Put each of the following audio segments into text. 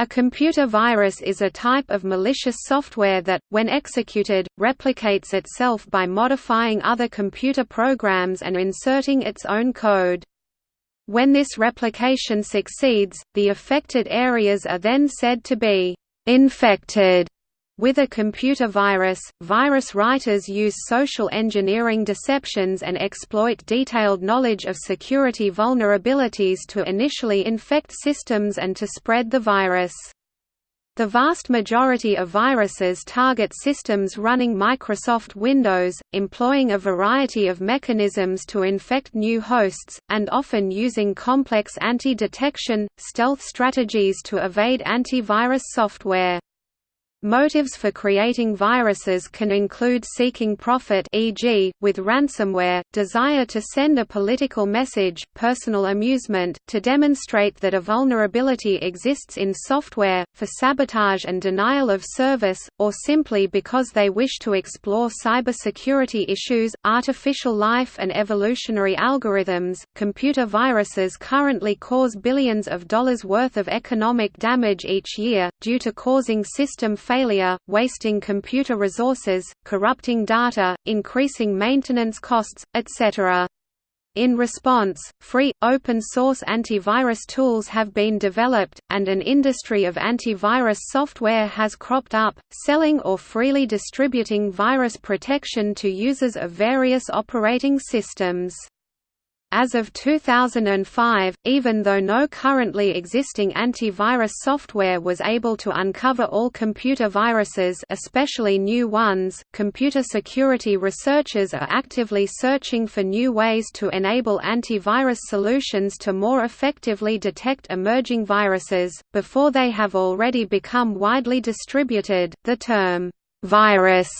A computer virus is a type of malicious software that, when executed, replicates itself by modifying other computer programs and inserting its own code. When this replication succeeds, the affected areas are then said to be «infected» With a computer virus, virus writers use social engineering deceptions and exploit detailed knowledge of security vulnerabilities to initially infect systems and to spread the virus. The vast majority of viruses target systems running Microsoft Windows, employing a variety of mechanisms to infect new hosts, and often using complex anti-detection, stealth strategies to evade antivirus software. Motives for creating viruses can include seeking profit e.g., with ransomware, desire to send a political message, personal amusement, to demonstrate that a vulnerability exists in software, for sabotage and denial of service, or simply because they wish to explore cybersecurity issues, artificial life and evolutionary algorithms. Computer viruses currently cause billions of dollars worth of economic damage each year, due to causing system failure, wasting computer resources, corrupting data, increasing maintenance costs, etc. In response, free, open-source antivirus tools have been developed, and an industry of antivirus software has cropped up, selling or freely distributing virus protection to users of various operating systems. As of 2005, even though no currently existing antivirus software was able to uncover all computer viruses especially new ones, computer security researchers are actively searching for new ways to enable antivirus solutions to more effectively detect emerging viruses, before they have already become widely distributed. The term, virus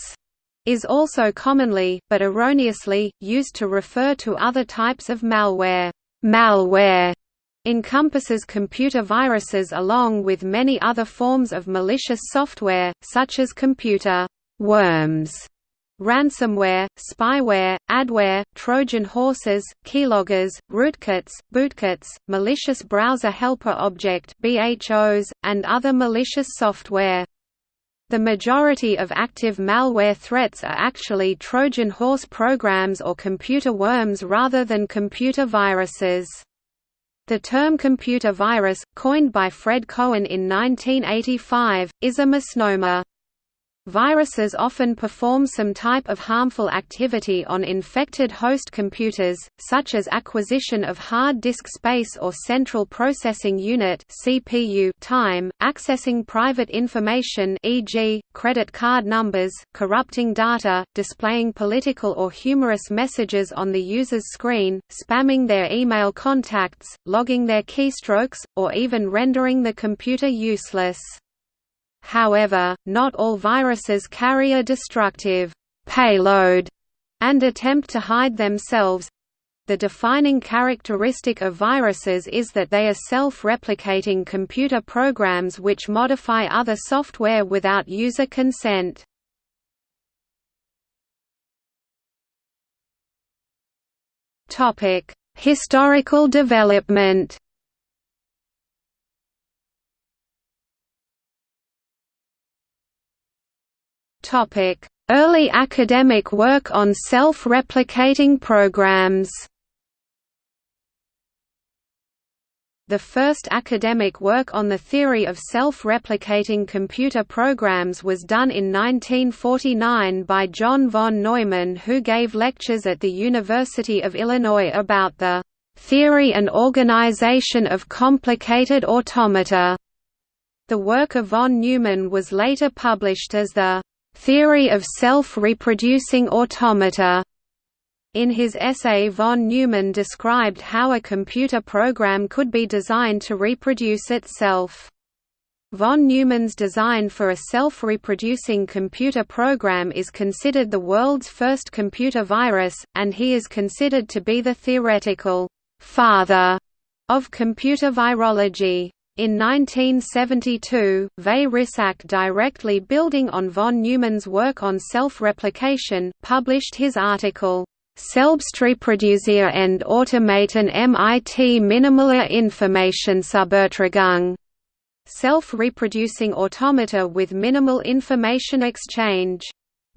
is also commonly, but erroneously, used to refer to other types of malware. Malware encompasses computer viruses along with many other forms of malicious software, such as computer worms, ransomware, spyware, adware, Trojan horses, keyloggers, rootkits, bootkits, malicious browser helper object (BHOs), and other malicious software. The majority of active malware threats are actually Trojan horse programs or computer worms rather than computer viruses. The term computer virus, coined by Fred Cohen in 1985, is a misnomer. Viruses often perform some type of harmful activity on infected host computers, such as acquisition of hard disk space or central processing unit (CPU) time, accessing private information e.g., credit card numbers, corrupting data, displaying political or humorous messages on the user's screen, spamming their email contacts, logging their keystrokes, or even rendering the computer useless. However, not all viruses carry a destructive payload and attempt to hide themselves. The defining characteristic of viruses is that they are self-replicating computer programs which modify other software without user consent. Historical development Early academic work on self-replicating programs The first academic work on the theory of self-replicating computer programs was done in 1949 by John von Neumann who gave lectures at the University of Illinois about the "...theory and organization of complicated automata." The work of von Neumann was later published as the Theory of Self-Reproducing Automata. In his essay von Neumann described how a computer program could be designed to reproduce itself. Von Neumann's design for a self-reproducing computer program is considered the world's first computer virus, and he is considered to be the theoretical «father» of computer virology. In 1972, Veith Risak directly building on von Neumann's work on self-replication, published his article, Selbstreproduzierende Automaten mit minimaler Informationsübertragung, self-reproducing automata with minimal information exchange.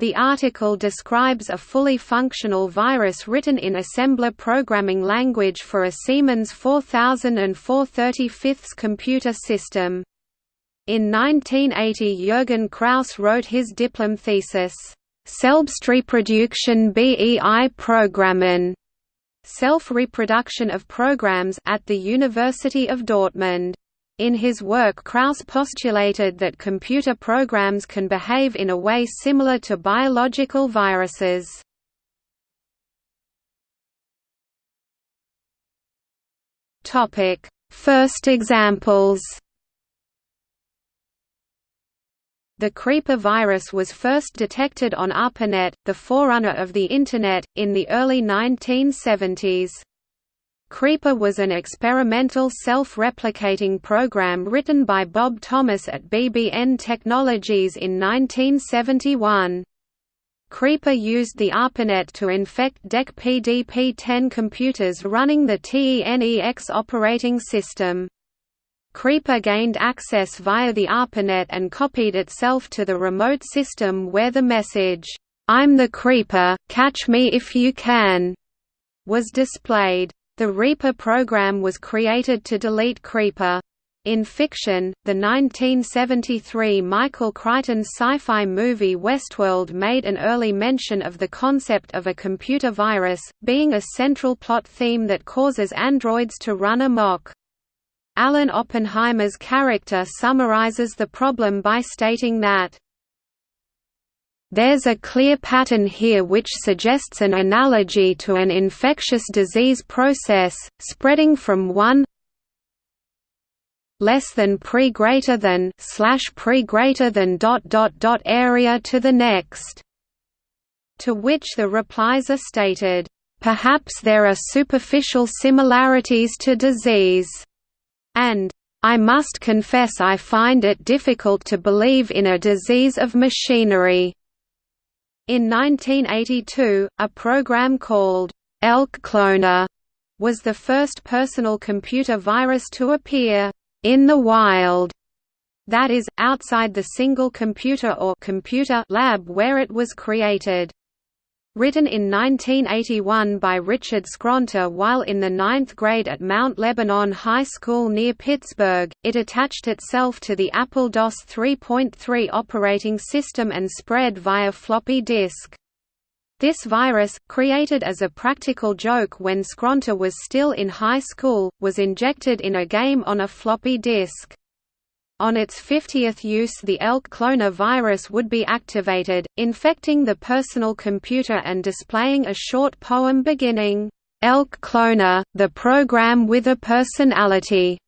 The article describes a fully functional virus written in assembler programming language for a Siemens 4000 and 435 computer system. In 1980 Jürgen Kraus wrote his diplom thesis, Selbstreproduktion bei Programmen, self-reproduction of programs at the University of Dortmund. In his work Kraus postulated that computer programs can behave in a way similar to biological viruses. First examples The Creeper virus was first detected on ARPANET, the forerunner of the Internet, in the early 1970s. Creeper was an experimental self-replicating program written by Bob Thomas at BBN Technologies in 1971. Creeper used the ARPANET to infect DEC PDP-10 computers running the TENEX operating system. Creeper gained access via the ARPANET and copied itself to the remote system where the message, "'I'm the Creeper, catch me if you can' was displayed. The Reaper program was created to delete Creeper. In fiction, the 1973 Michael Crichton sci-fi movie Westworld made an early mention of the concept of a computer virus, being a central plot theme that causes androids to run amok. Alan Oppenheimer's character summarizes the problem by stating that there's a clear pattern here which suggests an analogy to an infectious disease process, spreading from one less than pre greater than slash pre greater than dot dot dot area to the next. To which the replies are stated, perhaps there are superficial similarities to disease, and I must confess I find it difficult to believe in a disease of machinery. In 1982, a program called Elk Cloner was the first personal computer virus to appear in the wild, that is, outside the single computer or computer lab where it was created. Written in 1981 by Richard Skrenta while in the ninth grade at Mount Lebanon High School near Pittsburgh, it attached itself to the Apple DOS 3.3 operating system and spread via floppy disk. This virus, created as a practical joke when Skronter was still in high school, was injected in a game on a floppy disk. On its 50th use the elk cloner virus would be activated, infecting the personal computer and displaying a short poem beginning, "'Elk Cloner, the program with a personality.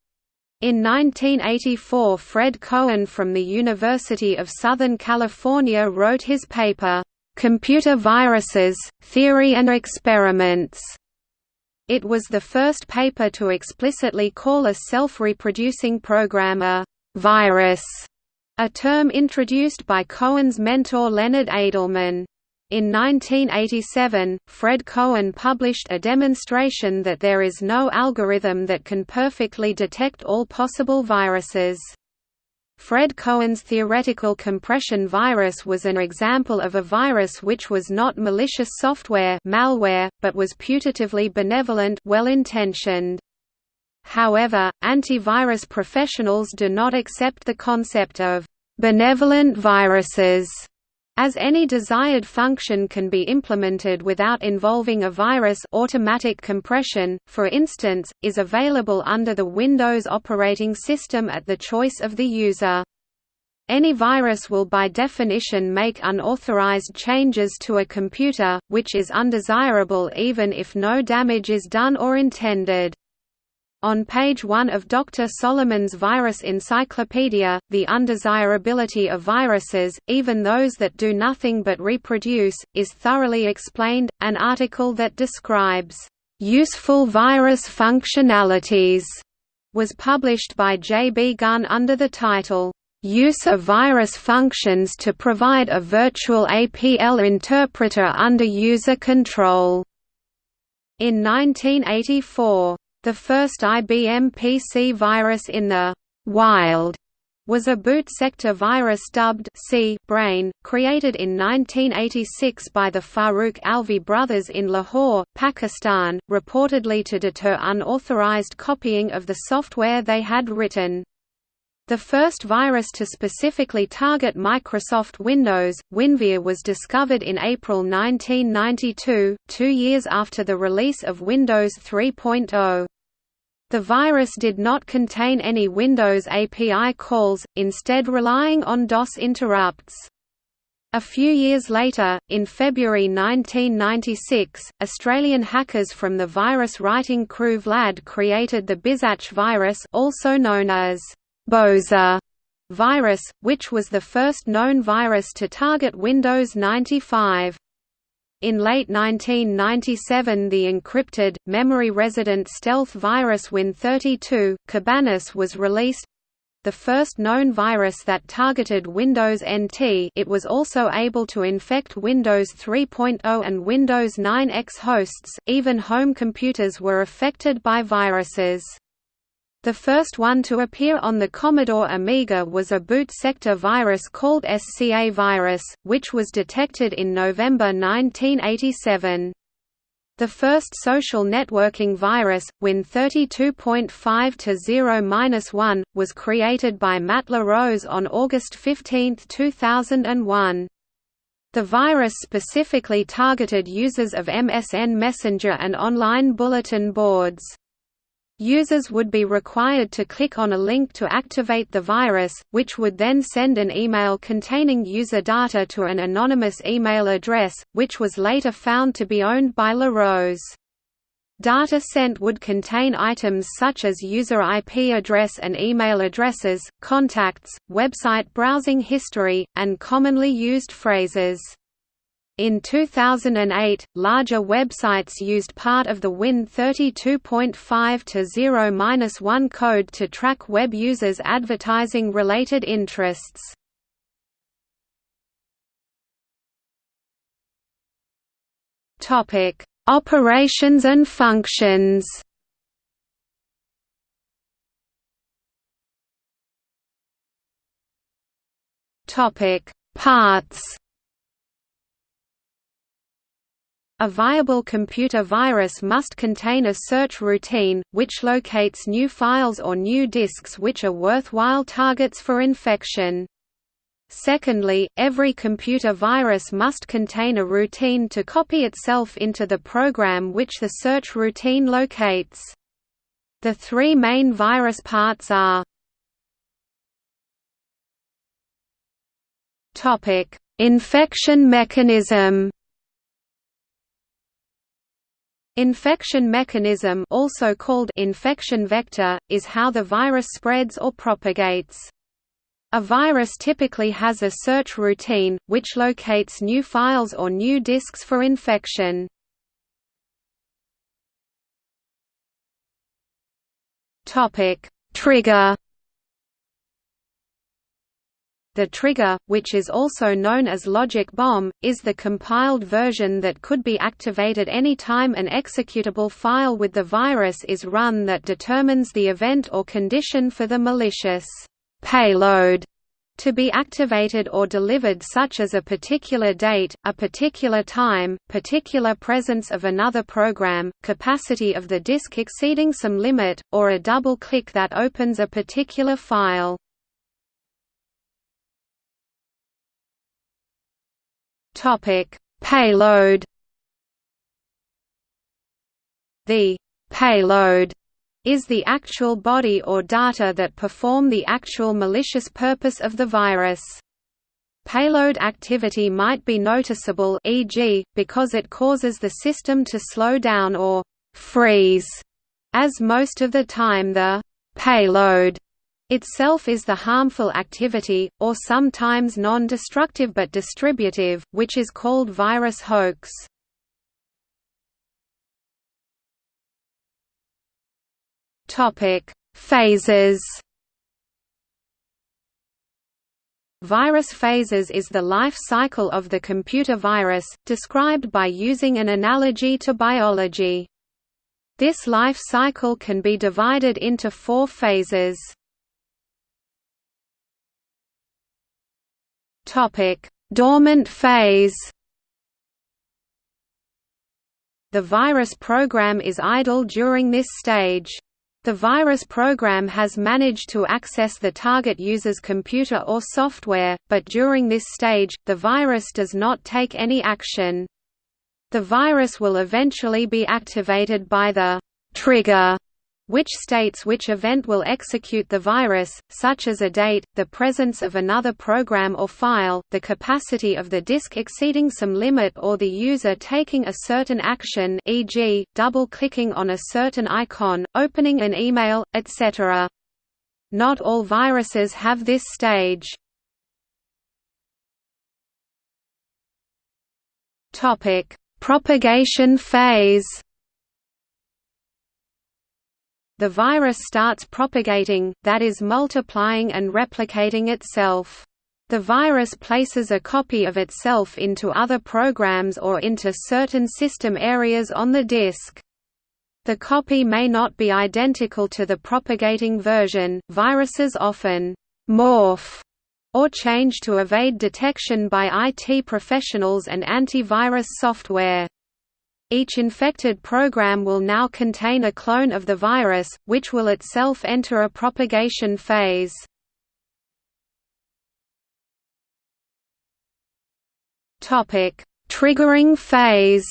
In 1984 Fred Cohen from the University of Southern California wrote his paper, "'Computer Viruses, Theory and Experiments' It was the first paper to explicitly call a self-reproducing program a virus, a term introduced by Cohen's mentor Leonard Adleman. In 1987, Fred Cohen published a demonstration that there is no algorithm that can perfectly detect all possible viruses. Fred Cohen's theoretical compression virus was an example of a virus which was not malicious software malware, but was putatively benevolent well-intentioned. However, antivirus professionals do not accept the concept of benevolent viruses as any desired function can be implemented without involving a virus automatic compression, for instance, is available under the Windows operating system at the choice of the user. Any virus will by definition make unauthorized changes to a computer, which is undesirable even if no damage is done or intended. On page 1 of Dr. Solomon's Virus Encyclopedia, The Undesirability of Viruses, even those that do nothing but reproduce, is thoroughly explained, an article that describes, "...useful virus functionalities", was published by J. B. Gunn under the title, "...use of virus functions to provide a virtual APL interpreter under user control." In 1984, the first IBM PC virus in the «wild» was a boot sector virus dubbed C brain, created in 1986 by the Farooq Alvi brothers in Lahore, Pakistan, reportedly to deter unauthorized copying of the software they had written. The first virus to specifically target Microsoft Windows, WinVer was discovered in April 1992, two years after the release of Windows 3.0. The virus did not contain any Windows API calls, instead relying on DOS interrupts. A few years later, in February 1996, Australian hackers from the virus writing crew Vlad created the Bizatch virus also known as Boza virus, which was the first known virus to target Windows 95. In late 1997 the encrypted, memory-resident stealth virus Win32, Cabanas was released. The first known virus that targeted Windows NT it was also able to infect Windows 3.0 and Windows 9X hosts, even home computers were affected by viruses. The first one to appear on the Commodore Amiga was a boot sector virus called SCA virus, which was detected in November 1987. The first social networking virus, Win32.5-0-1, was created by Matt LaRose on August 15, 2001. The virus specifically targeted users of MSN Messenger and online bulletin boards. Users would be required to click on a link to activate the virus, which would then send an email containing user data to an anonymous email address, which was later found to be owned by LaRose. Data sent would contain items such as user IP address and email addresses, contacts, website browsing history, and commonly used phrases. In 2008, larger websites used part of the Win 32.5 to 0-1 code to track web users' advertising-related interests. Topic: Operations and functions. Topic: Parts. A viable computer virus must contain a search routine, which locates new files or new disks which are worthwhile targets for infection. Secondly, every computer virus must contain a routine to copy itself into the program which the search routine locates. The three main virus parts are Infection mechanism Infection mechanism also called infection vector, is how the virus spreads or propagates. A virus typically has a search routine, which locates new files or new disks for infection. Trigger the trigger, which is also known as logic bomb, is the compiled version that could be activated any time an executable file with the virus is run that determines the event or condition for the malicious payload to be activated or delivered such as a particular date, a particular time, particular presence of another program, capacity of the disk exceeding some limit, or a double click that opens a particular file. Topic: Payload. The payload is the actual body or data that perform the actual malicious purpose of the virus. Payload activity might be noticeable e.g., because it causes the system to slow down or freeze, as most of the time the payload itself is the harmful activity, or sometimes non-destructive but distributive, which is called virus hoax. Phases Virus phases is the life cycle of the computer virus, described by using an analogy to biology. This life cycle can be divided into four phases. Topic: Dormant phase. The virus program is idle during this stage. The virus program has managed to access the target user's computer or software, but during this stage, the virus does not take any action. The virus will eventually be activated by the trigger which states which event will execute the virus, such as a date, the presence of another program or file, the capacity of the disk exceeding some limit or the user taking a certain action e.g., double-clicking on a certain icon, opening an email, etc. Not all viruses have this stage. Propagation phase the virus starts propagating, that is multiplying and replicating itself. The virus places a copy of itself into other programs or into certain system areas on the disk. The copy may not be identical to the propagating version. Viruses often morph or change to evade detection by IT professionals and antivirus software. Each infected program will now contain a clone of the virus, which will itself enter a propagation phase. Triggering phase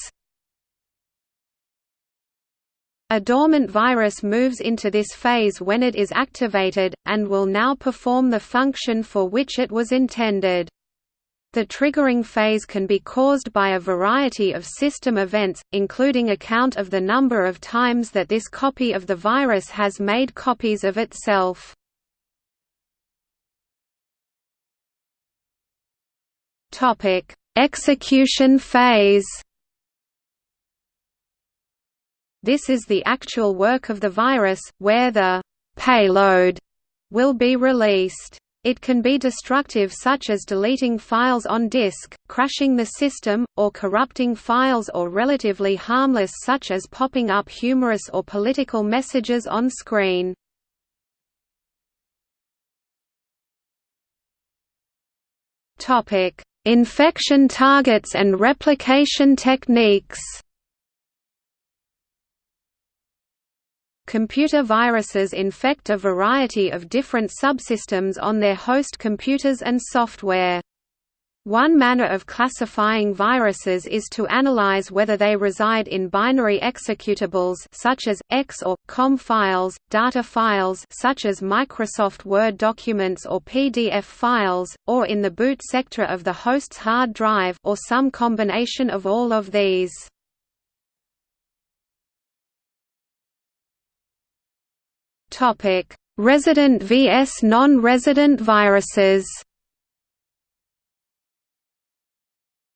A dormant virus moves into this phase when it is activated, and will now perform the function for which it was intended. The triggering phase can be caused by a variety of system events, including a count of the number of times that this copy of the virus has made copies of itself. Execution phase This is the actual work of the virus, where the «payload» will be released. It can be destructive such as deleting files on disk, crashing the system, or corrupting files or relatively harmless such as popping up humorous or political messages on screen. Infection targets and replication techniques Computer viruses infect a variety of different subsystems on their host computers and software. One manner of classifying viruses is to analyze whether they reside in binary executables such as EXE or COM files, data files such as Microsoft Word documents or PDF files, or in the boot sector of the host's hard drive or some combination of all of these. Topic: Resident vs non-resident viruses.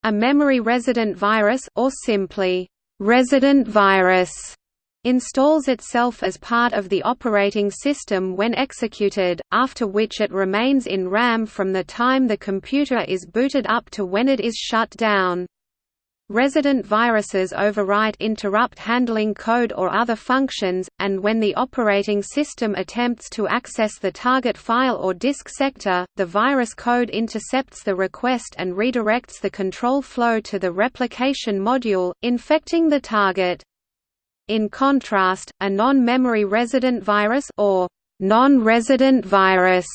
A memory resident virus or simply resident virus installs itself as part of the operating system when executed, after which it remains in RAM from the time the computer is booted up to when it is shut down. Resident viruses overwrite interrupt handling code or other functions, and when the operating system attempts to access the target file or disk sector, the virus code intercepts the request and redirects the control flow to the replication module, infecting the target. In contrast, a non-memory resident virus or non-resident virus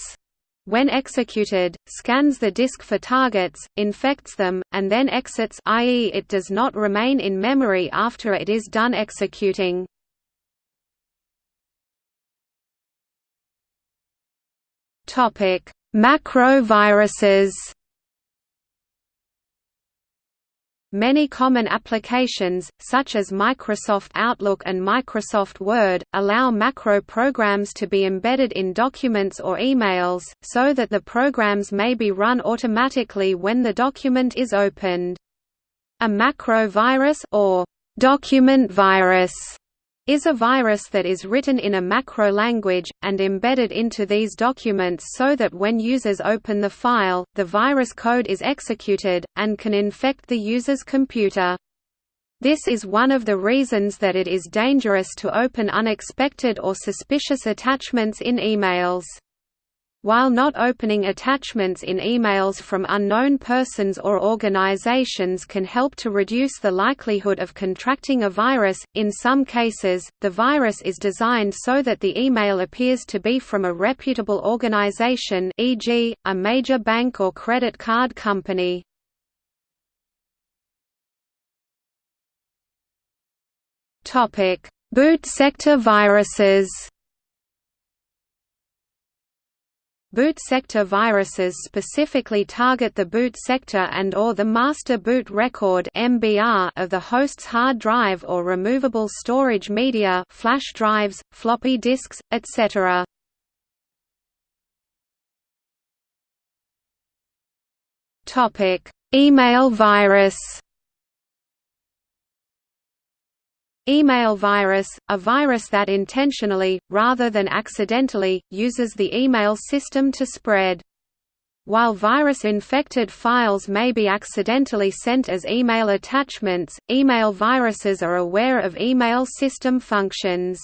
when executed, scans the disk for targets, infects them, and then exits i.e. it does not remain in memory after it is done executing. Macro viruses Many common applications, such as Microsoft Outlook and Microsoft Word, allow macro programs to be embedded in documents or emails, so that the programs may be run automatically when the document is opened. A macro virus or document virus is a virus that is written in a macro language, and embedded into these documents so that when users open the file, the virus code is executed, and can infect the user's computer. This is one of the reasons that it is dangerous to open unexpected or suspicious attachments in emails. While not opening attachments in emails from unknown persons or organizations can help to reduce the likelihood of contracting a virus, in some cases, the virus is designed so that the email appears to be from a reputable organization e.g., a major bank or credit card company. Boot sector viruses Boot sector viruses specifically target the boot sector and or the master boot record (MBR) of the host's hard drive or removable storage media, flash drives, floppy disks, etc. Email virus. Email virus, a virus that intentionally, rather than accidentally, uses the email system to spread. While virus-infected files may be accidentally sent as email attachments, email viruses are aware of email system functions.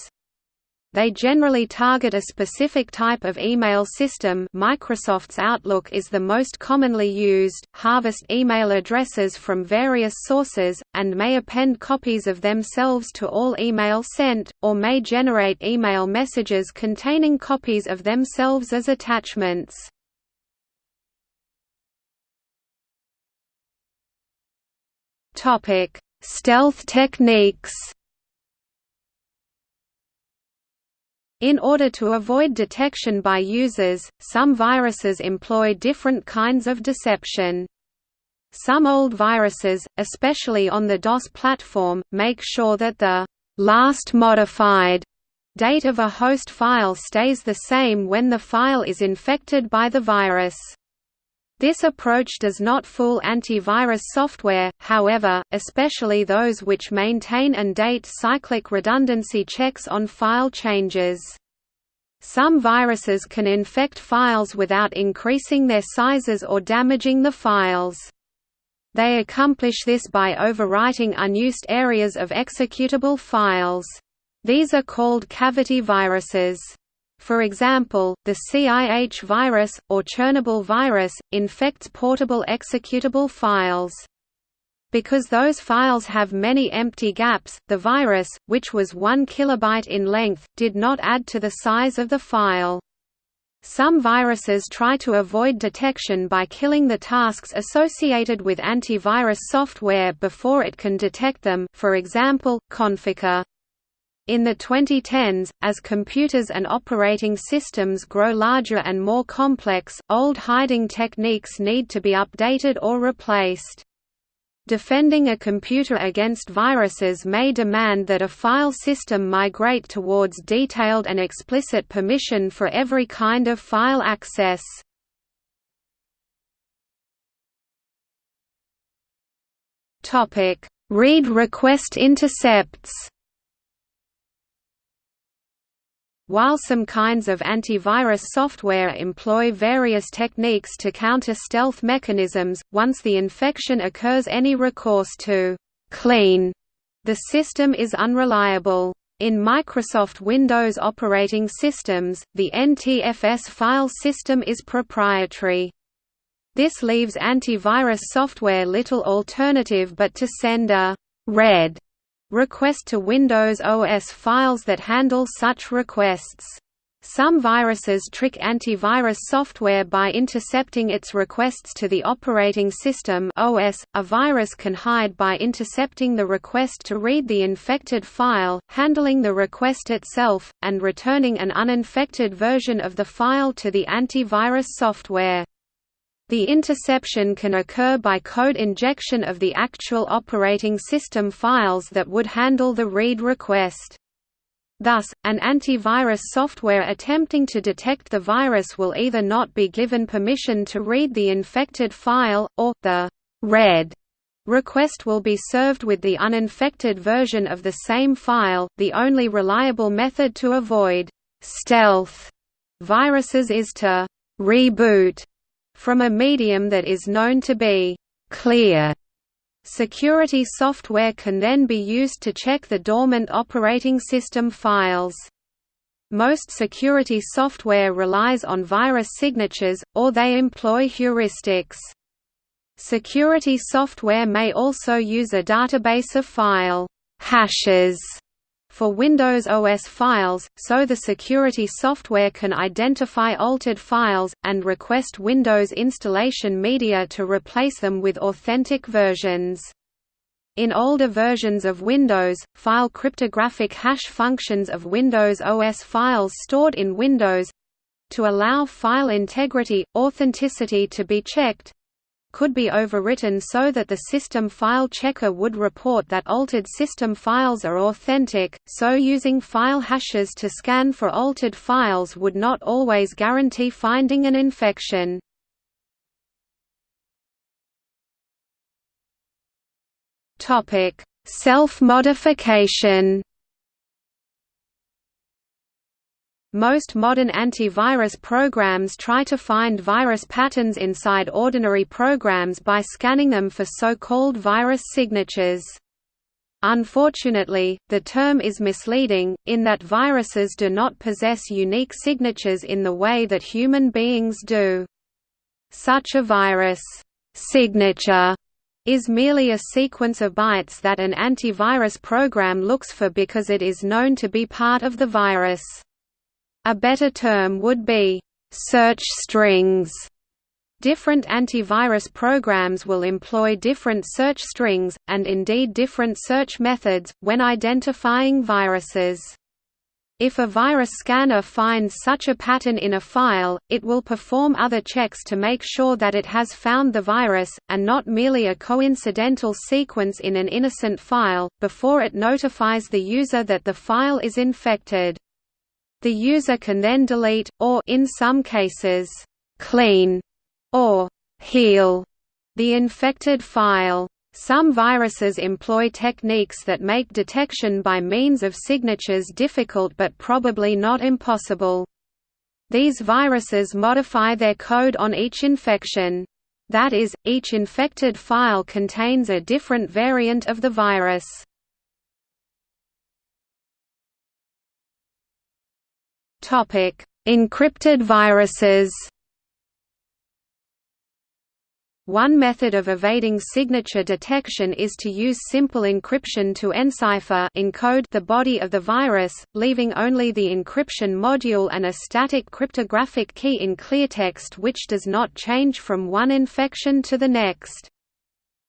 They generally target a specific type of email system Microsoft's Outlook is the most commonly used, harvest email addresses from various sources, and may append copies of themselves to all email sent, or may generate email messages containing copies of themselves as attachments. Stealth techniques In order to avoid detection by users, some viruses employ different kinds of deception. Some old viruses, especially on the DOS platform, make sure that the last modified date of a host file stays the same when the file is infected by the virus. This approach does not fool antivirus software, however, especially those which maintain and date cyclic redundancy checks on file changes. Some viruses can infect files without increasing their sizes or damaging the files. They accomplish this by overwriting unused areas of executable files. These are called cavity viruses. For example, the CIH virus, or Chernobyl virus, infects portable executable files. Because those files have many empty gaps, the virus, which was 1 kilobyte in length, did not add to the size of the file. Some viruses try to avoid detection by killing the tasks associated with antivirus software before it can detect them for example, Conficker. In the 2010s, as computers and operating systems grow larger and more complex, old hiding techniques need to be updated or replaced. Defending a computer against viruses may demand that a file system migrate towards detailed and explicit permission for every kind of file access. Read request intercepts While some kinds of antivirus software employ various techniques to counter stealth mechanisms, once the infection occurs any recourse to «clean» the system is unreliable. In Microsoft Windows operating systems, the NTFS file system is proprietary. This leaves antivirus software little alternative but to send a «red» request to Windows OS files that handle such requests. Some viruses trick antivirus software by intercepting its requests to the operating system OS. .A virus can hide by intercepting the request to read the infected file, handling the request itself, and returning an uninfected version of the file to the antivirus software. The interception can occur by code injection of the actual operating system files that would handle the read request. Thus, an antivirus software attempting to detect the virus will either not be given permission to read the infected file, or, the read request will be served with the uninfected version of the same file. The only reliable method to avoid stealth viruses is to reboot from a medium that is known to be clear. Security software can then be used to check the dormant operating system files. Most security software relies on virus signatures, or they employ heuristics. Security software may also use a database of file hashes for Windows OS files, so the security software can identify altered files, and request Windows installation media to replace them with authentic versions. In older versions of Windows, file cryptographic hash functions of Windows OS files stored in Windows to allow file integrity, authenticity to be checked, could be overwritten so that the system file checker would report that altered system files are authentic, so using file hashes to scan for altered files would not always guarantee finding an infection. Self-modification Most modern antivirus programs try to find virus patterns inside ordinary programs by scanning them for so-called virus signatures. Unfortunately, the term is misleading, in that viruses do not possess unique signatures in the way that human beings do. Such a virus signature is merely a sequence of bytes that an antivirus program looks for because it is known to be part of the virus. A better term would be, "...search strings". Different antivirus programs will employ different search strings, and indeed different search methods, when identifying viruses. If a virus scanner finds such a pattern in a file, it will perform other checks to make sure that it has found the virus, and not merely a coincidental sequence in an innocent file, before it notifies the user that the file is infected. The user can then delete, or in some cases, clean or heal the infected file. Some viruses employ techniques that make detection by means of signatures difficult but probably not impossible. These viruses modify their code on each infection. That is, each infected file contains a different variant of the virus. Topic: Encrypted viruses. One method of evading signature detection is to use simple encryption to encipher encode the body of the virus, leaving only the encryption module and a static cryptographic key in cleartext which does not change from one infection to the next.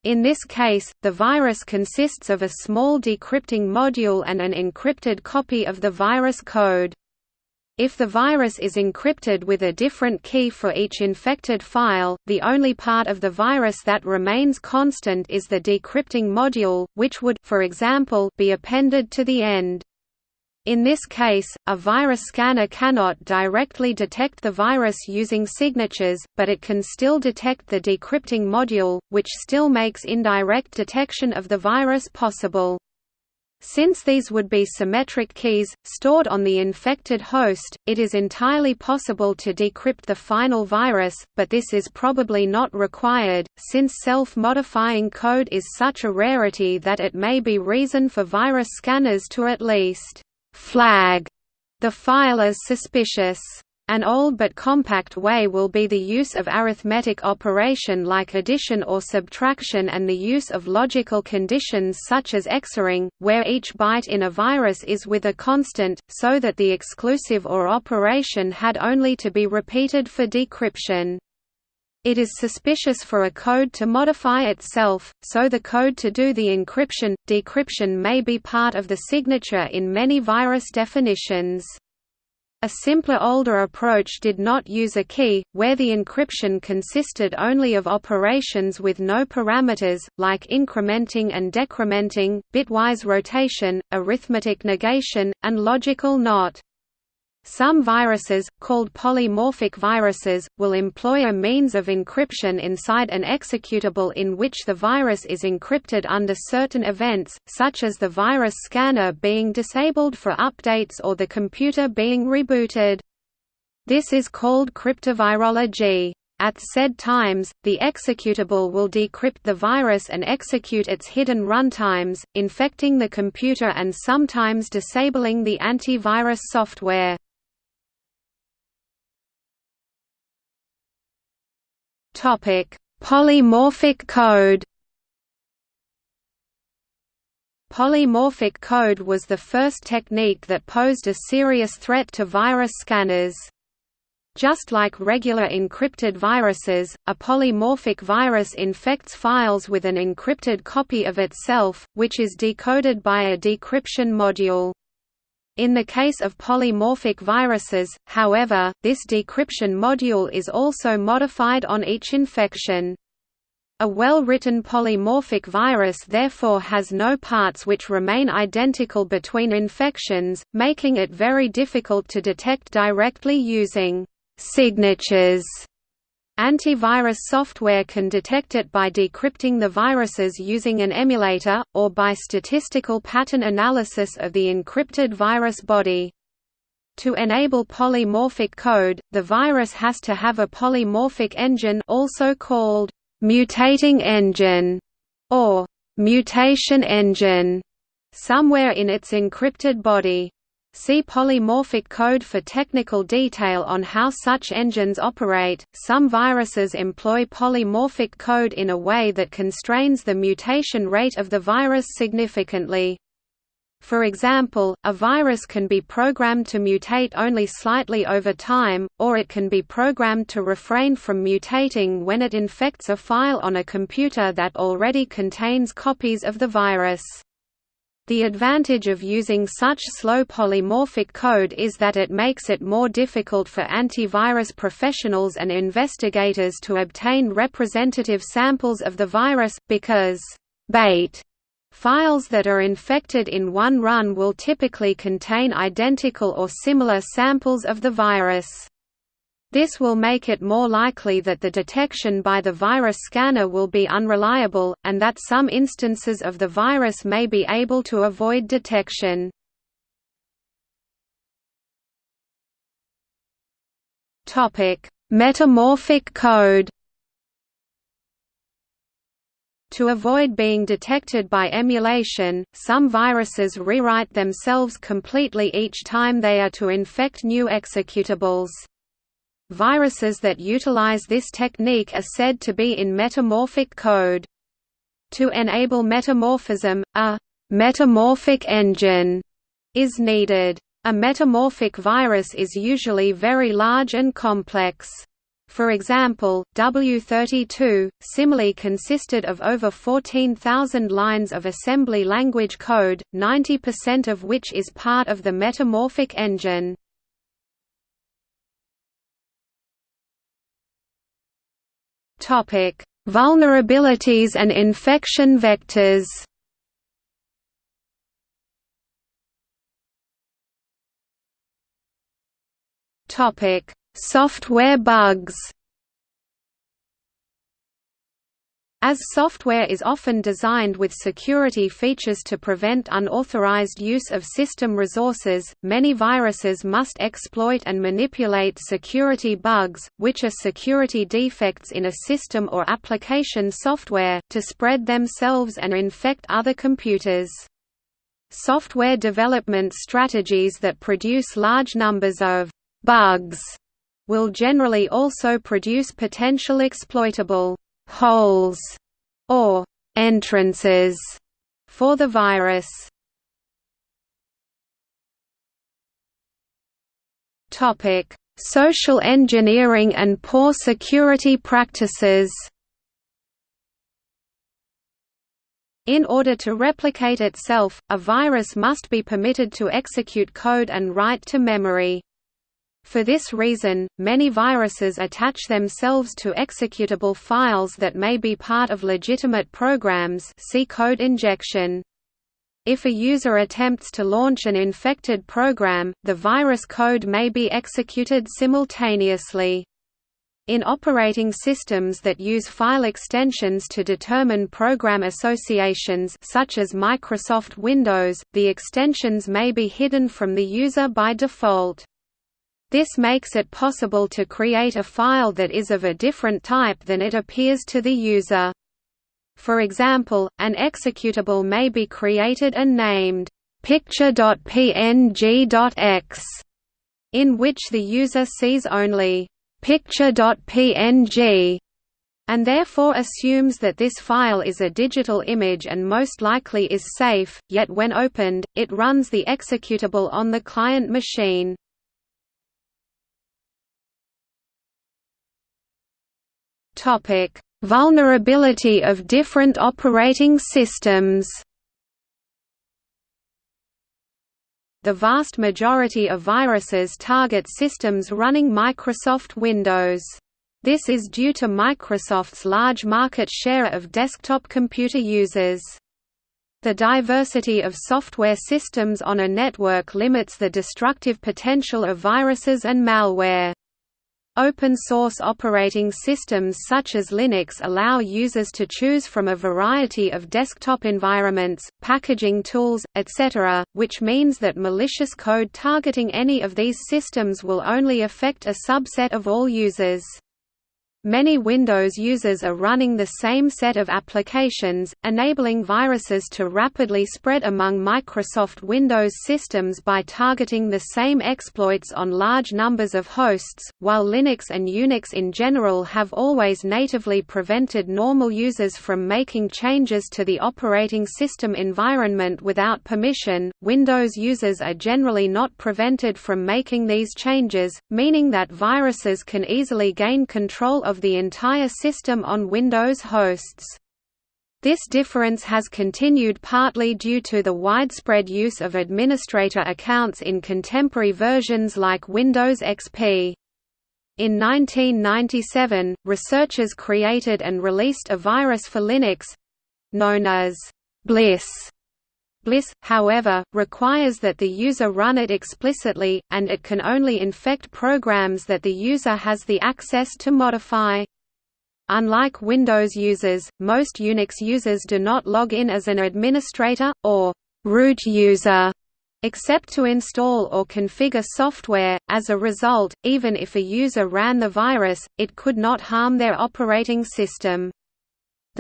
In this case, the virus consists of a small decrypting module and an encrypted copy of the virus code. If the virus is encrypted with a different key for each infected file, the only part of the virus that remains constant is the decrypting module, which would for example, be appended to the end. In this case, a virus scanner cannot directly detect the virus using signatures, but it can still detect the decrypting module, which still makes indirect detection of the virus possible. Since these would be symmetric keys, stored on the infected host, it is entirely possible to decrypt the final virus, but this is probably not required, since self-modifying code is such a rarity that it may be reason for virus scanners to at least «flag» the file as suspicious. An old but compact way will be the use of arithmetic operation like addition or subtraction and the use of logical conditions such as XORing, where each byte in a virus is with a constant, so that the exclusive OR operation had only to be repeated for decryption. It is suspicious for a code to modify itself, so the code to do the encryption, decryption may be part of the signature in many virus definitions. A simpler older approach did not use a key, where the encryption consisted only of operations with no parameters, like incrementing and decrementing, bitwise rotation, arithmetic negation, and logical NOT. Some viruses, called polymorphic viruses, will employ a means of encryption inside an executable in which the virus is encrypted under certain events, such as the virus scanner being disabled for updates or the computer being rebooted. This is called cryptovirology. At said times, the executable will decrypt the virus and execute its hidden runtimes, infecting the computer and sometimes disabling the antivirus software. Polymorphic code Polymorphic code was the first technique that posed a serious threat to virus scanners. Just like regular encrypted viruses, a polymorphic virus infects files with an encrypted copy of itself, which is decoded by a decryption module. In the case of polymorphic viruses, however, this decryption module is also modified on each infection. A well-written polymorphic virus therefore has no parts which remain identical between infections, making it very difficult to detect directly using signatures. Antivirus software can detect it by decrypting the viruses using an emulator, or by statistical pattern analysis of the encrypted virus body. To enable polymorphic code, the virus has to have a polymorphic engine also called mutating engine or mutation engine somewhere in its encrypted body. See polymorphic code for technical detail on how such engines operate. Some viruses employ polymorphic code in a way that constrains the mutation rate of the virus significantly. For example, a virus can be programmed to mutate only slightly over time, or it can be programmed to refrain from mutating when it infects a file on a computer that already contains copies of the virus. The advantage of using such slow polymorphic code is that it makes it more difficult for antivirus professionals and investigators to obtain representative samples of the virus, because bait Files that are infected in one run will typically contain identical or similar samples of the virus. This will make it more likely that the detection by the virus scanner will be unreliable, and that some instances of the virus may be able to avoid detection. Metamorphic code to avoid being detected by emulation, some viruses rewrite themselves completely each time they are to infect new executables. Viruses that utilize this technique are said to be in metamorphic code. To enable metamorphism, a metamorphic engine is needed. A metamorphic virus is usually very large and complex. For example, W32, Simile consisted of over 14,000 lines of assembly language code, 90% of which is part of the metamorphic engine. Vulnerabilities and infection vectors. Topic: Software bugs As software is often designed with security features to prevent unauthorized use of system resources, many viruses must exploit and manipulate security bugs, which are security defects in a system or application software, to spread themselves and infect other computers. Software development strategies that produce large numbers of bugs will generally also produce potential exploitable holes or entrances for the virus. Topic: Social engineering and poor security practices. In order to replicate itself, a virus must be permitted to execute code and write to memory. For this reason, many viruses attach themselves to executable files that may be part of legitimate programs see code injection. If a user attempts to launch an infected program, the virus code may be executed simultaneously. In operating systems that use file extensions to determine program associations such as Microsoft Windows, the extensions may be hidden from the user by default. This makes it possible to create a file that is of a different type than it appears to the user. For example, an executable may be created and named picture.png.exe, in which the user sees only picture.png and therefore assumes that this file is a digital image and most likely is safe, yet when opened, it runs the executable on the client machine. Vulnerability of different operating systems The vast majority of viruses target systems running Microsoft Windows. This is due to Microsoft's large market share of desktop computer users. The diversity of software systems on a network limits the destructive potential of viruses and malware. Open-source operating systems such as Linux allow users to choose from a variety of desktop environments, packaging tools, etc., which means that malicious code targeting any of these systems will only affect a subset of all users. Many Windows users are running the same set of applications, enabling viruses to rapidly spread among Microsoft Windows systems by targeting the same exploits on large numbers of hosts, while Linux and Unix in general have always natively prevented normal users from making changes to the operating system environment without permission. Windows users are generally not prevented from making these changes, meaning that viruses can easily gain control of the entire system on Windows hosts. This difference has continued partly due to the widespread use of administrator accounts in contemporary versions like Windows XP. In 1997, researchers created and released a virus for Linux—known as Bliss. Bliss, however, requires that the user run it explicitly, and it can only infect programs that the user has the access to modify. Unlike Windows users, most Unix users do not log in as an administrator, or root user, except to install or configure software. As a result, even if a user ran the virus, it could not harm their operating system.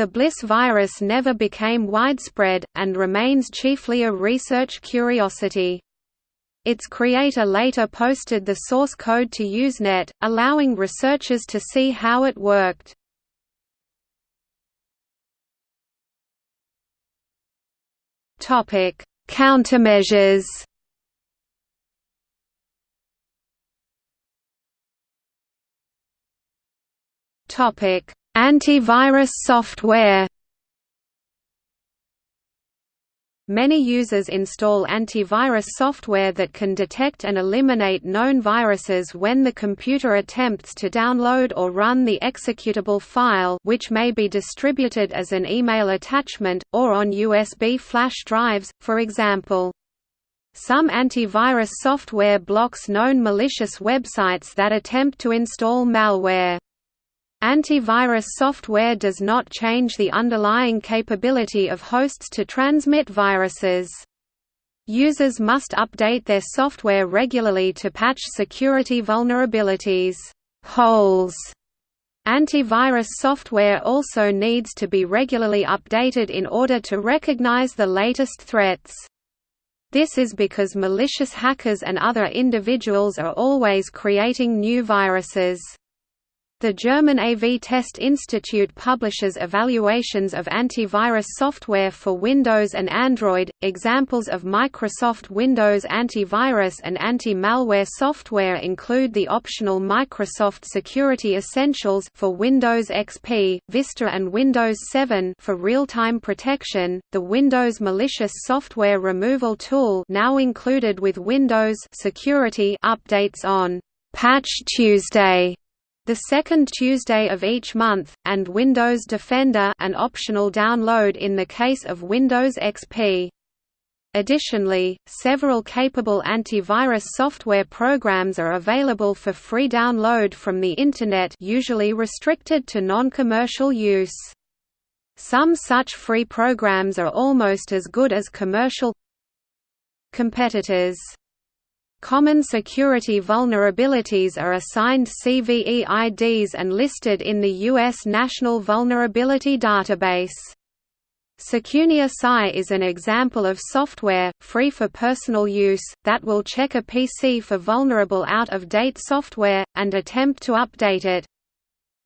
The Bliss virus never became widespread, and remains chiefly a research curiosity. Its creator later posted the source code to Usenet, allowing researchers to see how it worked. Countermeasures Topic: Antivirus software Many users install antivirus software that can detect and eliminate known viruses when the computer attempts to download or run the executable file which may be distributed as an email attachment, or on USB flash drives, for example. Some antivirus software blocks known malicious websites that attempt to install malware. Antivirus software does not change the underlying capability of hosts to transmit viruses. Users must update their software regularly to patch security vulnerabilities holes. Antivirus software also needs to be regularly updated in order to recognize the latest threats. This is because malicious hackers and other individuals are always creating new viruses. The German AV Test Institute publishes evaluations of antivirus software for Windows and Android. Examples of Microsoft Windows antivirus and anti-malware software include the optional Microsoft Security Essentials for Windows XP, Vista and Windows 7 for real-time protection, the Windows Malicious Software Removal Tool now included with Windows Security updates on Patch Tuesday the second Tuesday of each month, and Windows Defender an optional download in the case of Windows XP. Additionally, several capable antivirus software programs are available for free download from the Internet usually restricted to non-commercial use. Some such free programs are almost as good as commercial competitors. Common security vulnerabilities are assigned CVE IDs and listed in the U.S. National Vulnerability Database. Secunia is an example of software, free for personal use, that will check a PC for vulnerable out-of-date software, and attempt to update it.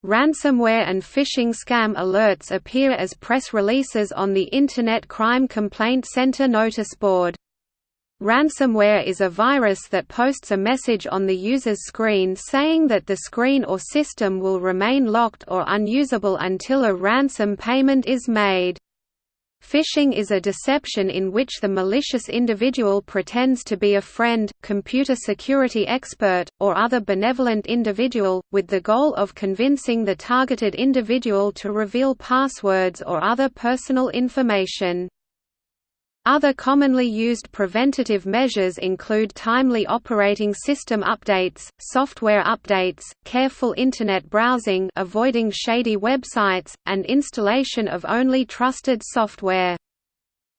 Ransomware and phishing scam alerts appear as press releases on the Internet Crime Complaint Center noticeboard. Ransomware is a virus that posts a message on the user's screen saying that the screen or system will remain locked or unusable until a ransom payment is made. Phishing is a deception in which the malicious individual pretends to be a friend, computer security expert, or other benevolent individual, with the goal of convincing the targeted individual to reveal passwords or other personal information. Other commonly used preventative measures include timely operating system updates, software updates, careful Internet browsing avoiding shady websites, and installation of only trusted software.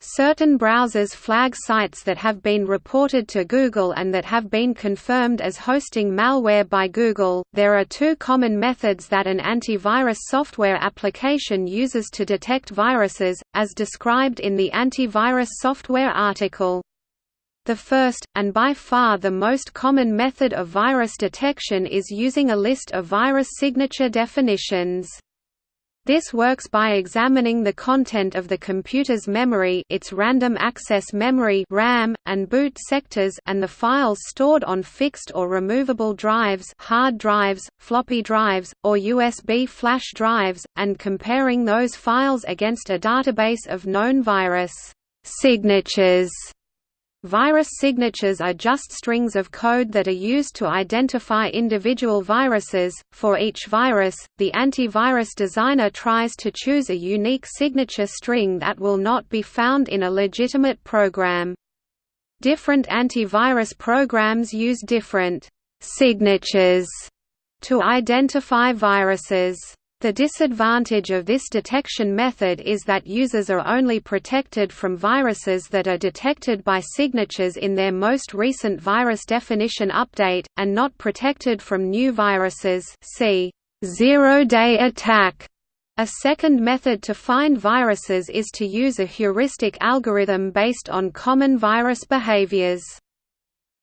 Certain browsers flag sites that have been reported to Google and that have been confirmed as hosting malware by Google. There are two common methods that an antivirus software application uses to detect viruses, as described in the antivirus software article. The first, and by far the most common method of virus detection is using a list of virus signature definitions. This works by examining the content of the computer's memory its random access memory RAM, and boot sectors and the files stored on fixed or removable drives hard drives, floppy drives, or USB flash drives, and comparing those files against a database of known virus signatures Virus signatures are just strings of code that are used to identify individual viruses. For each virus, the antivirus designer tries to choose a unique signature string that will not be found in a legitimate program. Different antivirus programs use different signatures to identify viruses. The disadvantage of this detection method is that users are only protected from viruses that are detected by signatures in their most recent virus definition update, and not protected from new viruses see zero-day attack. A second method to find viruses is to use a heuristic algorithm based on common virus behaviors.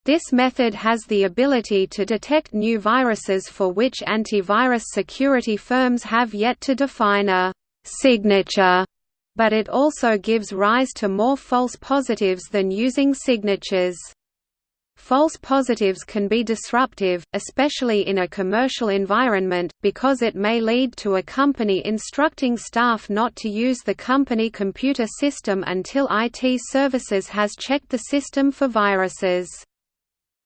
This method has the ability to detect new viruses for which antivirus security firms have yet to define a signature, but it also gives rise to more false positives than using signatures. False positives can be disruptive, especially in a commercial environment, because it may lead to a company instructing staff not to use the company computer system until IT services has checked the system for viruses.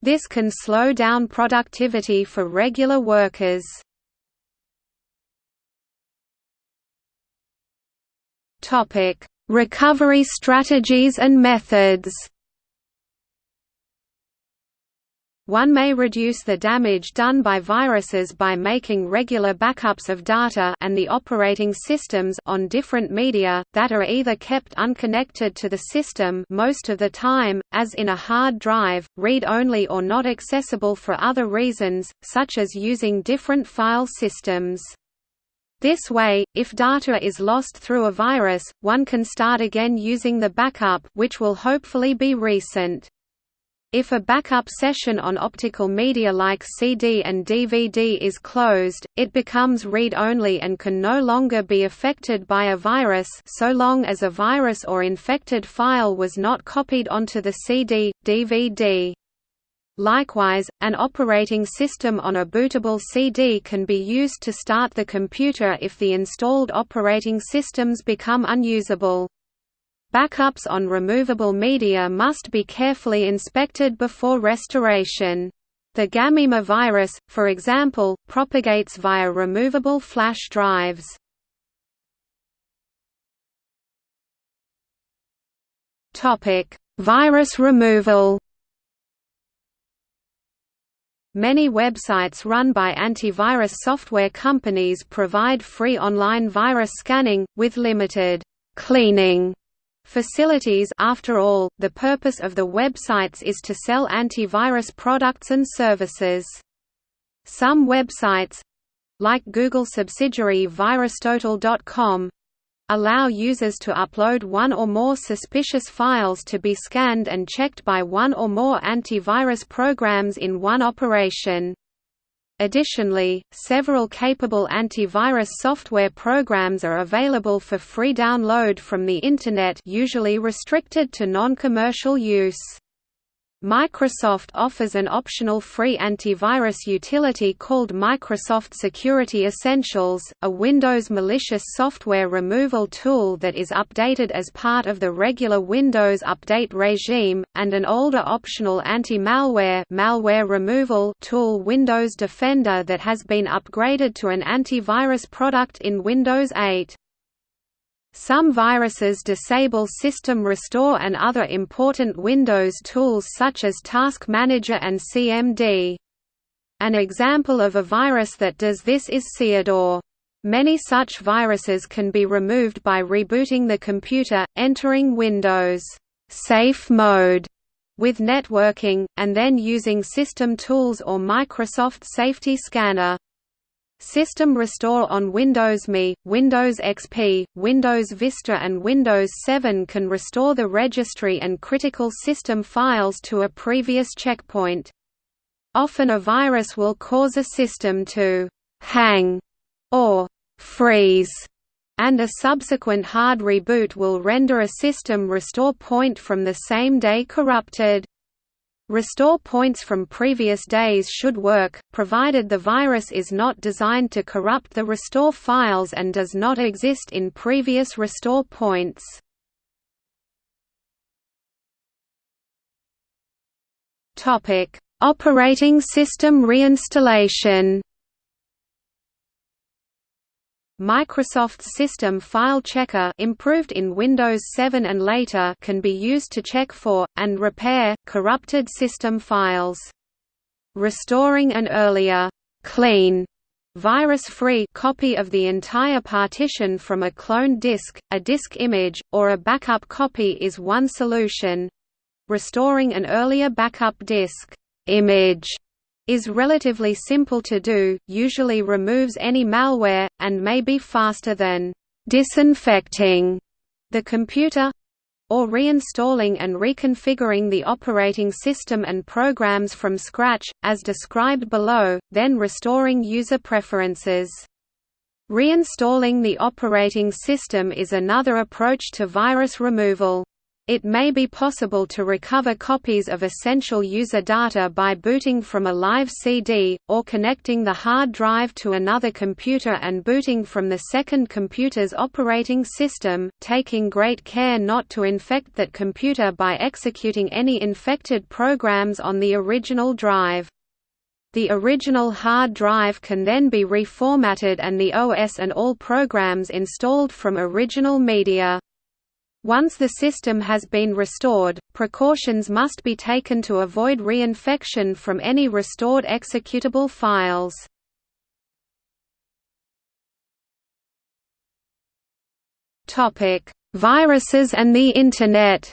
This can slow down productivity for regular workers. Recovery strategies and methods One may reduce the damage done by viruses by making regular backups of data and the operating systems on different media, that are either kept unconnected to the system most of the time, as in a hard drive, read-only or not accessible for other reasons, such as using different file systems. This way, if data is lost through a virus, one can start again using the backup which will hopefully be recent. If a backup session on optical media like CD and DVD is closed, it becomes read-only and can no longer be affected by a virus so long as a virus or infected file was not copied onto the CD, DVD. Likewise, an operating system on a bootable CD can be used to start the computer if the installed operating systems become unusable. Backups on removable media must be carefully inspected before restoration. The Gammima virus, for example, propagates via removable flash drives. Virus removal Many websites run by antivirus software companies provide free online virus scanning, with limited cleaning Facilities After all, the purpose of the websites is to sell antivirus products and services. Some websites—like Google subsidiary VirusTotal.com, allow users to upload one or more suspicious files to be scanned and checked by one or more antivirus programs in one operation. Additionally, several capable antivirus software programs are available for free download from the Internet usually restricted to non-commercial use. Microsoft offers an optional free antivirus utility called Microsoft Security Essentials, a Windows malicious software removal tool that is updated as part of the regular Windows update regime, and an older optional anti-malware malware removal tool Windows Defender that has been upgraded to an antivirus product in Windows 8. Some viruses disable System Restore and other important Windows tools such as Task Manager and CMD. An example of a virus that does this is CiaDoor. Many such viruses can be removed by rebooting the computer, entering Windows safe mode with networking, and then using System Tools or Microsoft Safety Scanner. System Restore on Windows ME, Windows XP, Windows Vista and Windows 7 can restore the registry and critical system files to a previous checkpoint. Often a virus will cause a system to «hang» or «freeze», and a subsequent hard reboot will render a system restore point from the same day corrupted. Restore points from previous days should work, provided the virus is not designed to corrupt the restore files and does not exist in previous restore points. Operating system reinstallation Microsoft's System File Checker improved in Windows 7 and later can be used to check for, and repair, corrupted system files. Restoring an earlier, clean, virus-free copy of the entire partition from a cloned disk, a disk image, or a backup copy is one solution. Restoring an earlier backup disk image is relatively simple to do, usually removes any malware, and may be faster than disinfecting the computer or reinstalling and reconfiguring the operating system and programs from scratch, as described below, then restoring user preferences. Reinstalling the operating system is another approach to virus removal. It may be possible to recover copies of essential user data by booting from a live CD, or connecting the hard drive to another computer and booting from the second computer's operating system, taking great care not to infect that computer by executing any infected programs on the original drive. The original hard drive can then be reformatted and the OS and all programs installed from original media. Once the system has been restored, precautions must be taken to avoid reinfection from any restored executable files. Viruses and the Internet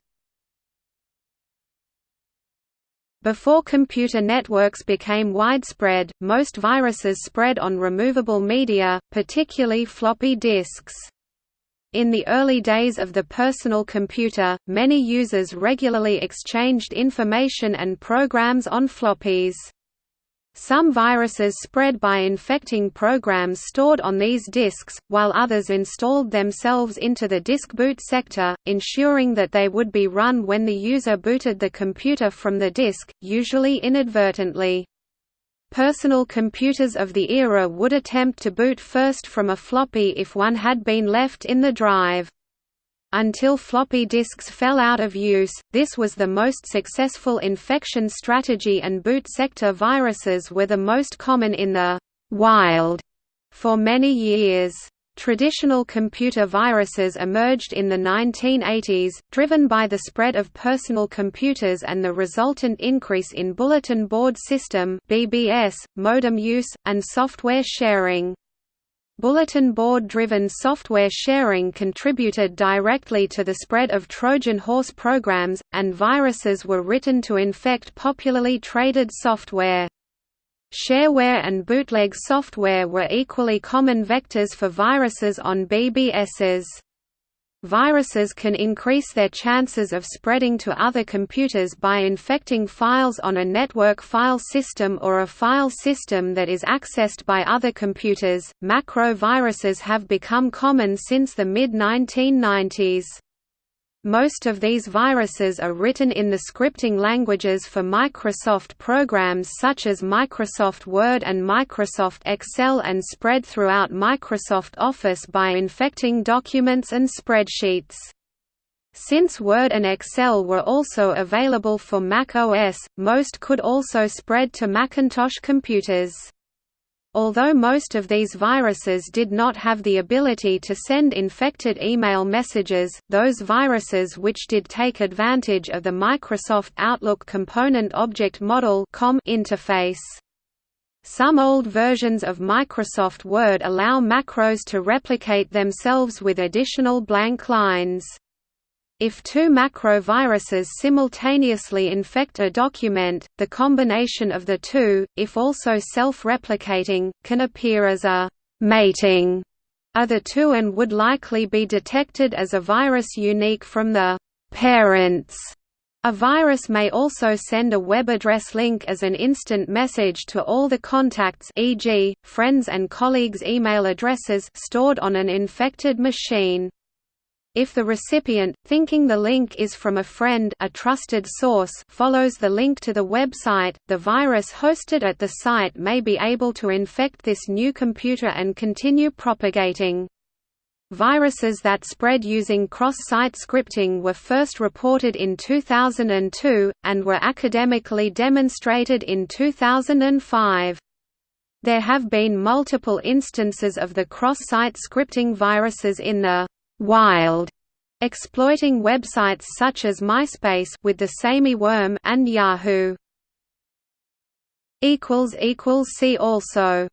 Before computer networks became widespread, most viruses spread on removable media, particularly floppy disks. In the early days of the personal computer, many users regularly exchanged information and programs on floppies. Some viruses spread by infecting programs stored on these disks, while others installed themselves into the disk boot sector, ensuring that they would be run when the user booted the computer from the disk, usually inadvertently. Personal computers of the era would attempt to boot first from a floppy if one had been left in the drive. Until floppy disks fell out of use, this was the most successful infection strategy and boot sector viruses were the most common in the «wild» for many years. Traditional computer viruses emerged in the 1980s, driven by the spread of personal computers and the resultant increase in bulletin board system (BBS), modem use, and software sharing. Bulletin board-driven software sharing contributed directly to the spread of Trojan horse programs, and viruses were written to infect popularly traded software. Shareware and bootleg software were equally common vectors for viruses on BBSs. Viruses can increase their chances of spreading to other computers by infecting files on a network file system or a file system that is accessed by other computers. Macro viruses have become common since the mid 1990s. Most of these viruses are written in the scripting languages for Microsoft programs such as Microsoft Word and Microsoft Excel and spread throughout Microsoft Office by infecting documents and spreadsheets. Since Word and Excel were also available for Mac OS, most could also spread to Macintosh computers. Although most of these viruses did not have the ability to send infected email messages, those viruses which did take advantage of the Microsoft Outlook Component Object Model interface. Some old versions of Microsoft Word allow macros to replicate themselves with additional blank lines. If two macroviruses simultaneously infect a document, the combination of the two, if also self-replicating, can appear as a «mating» of the two and would likely be detected as a virus unique from the «parents». A virus may also send a web address link as an instant message to all the contacts e.g., friends and colleagues' email addresses stored on an infected machine. If the recipient, thinking the link is from a friend a trusted source follows the link to the website, the virus hosted at the site may be able to infect this new computer and continue propagating. Viruses that spread using cross-site scripting were first reported in 2002, and were academically demonstrated in 2005. There have been multiple instances of the cross-site scripting viruses in the wild, exploiting websites such as MySpace with the Samy worm and Yahoo. equals equals See also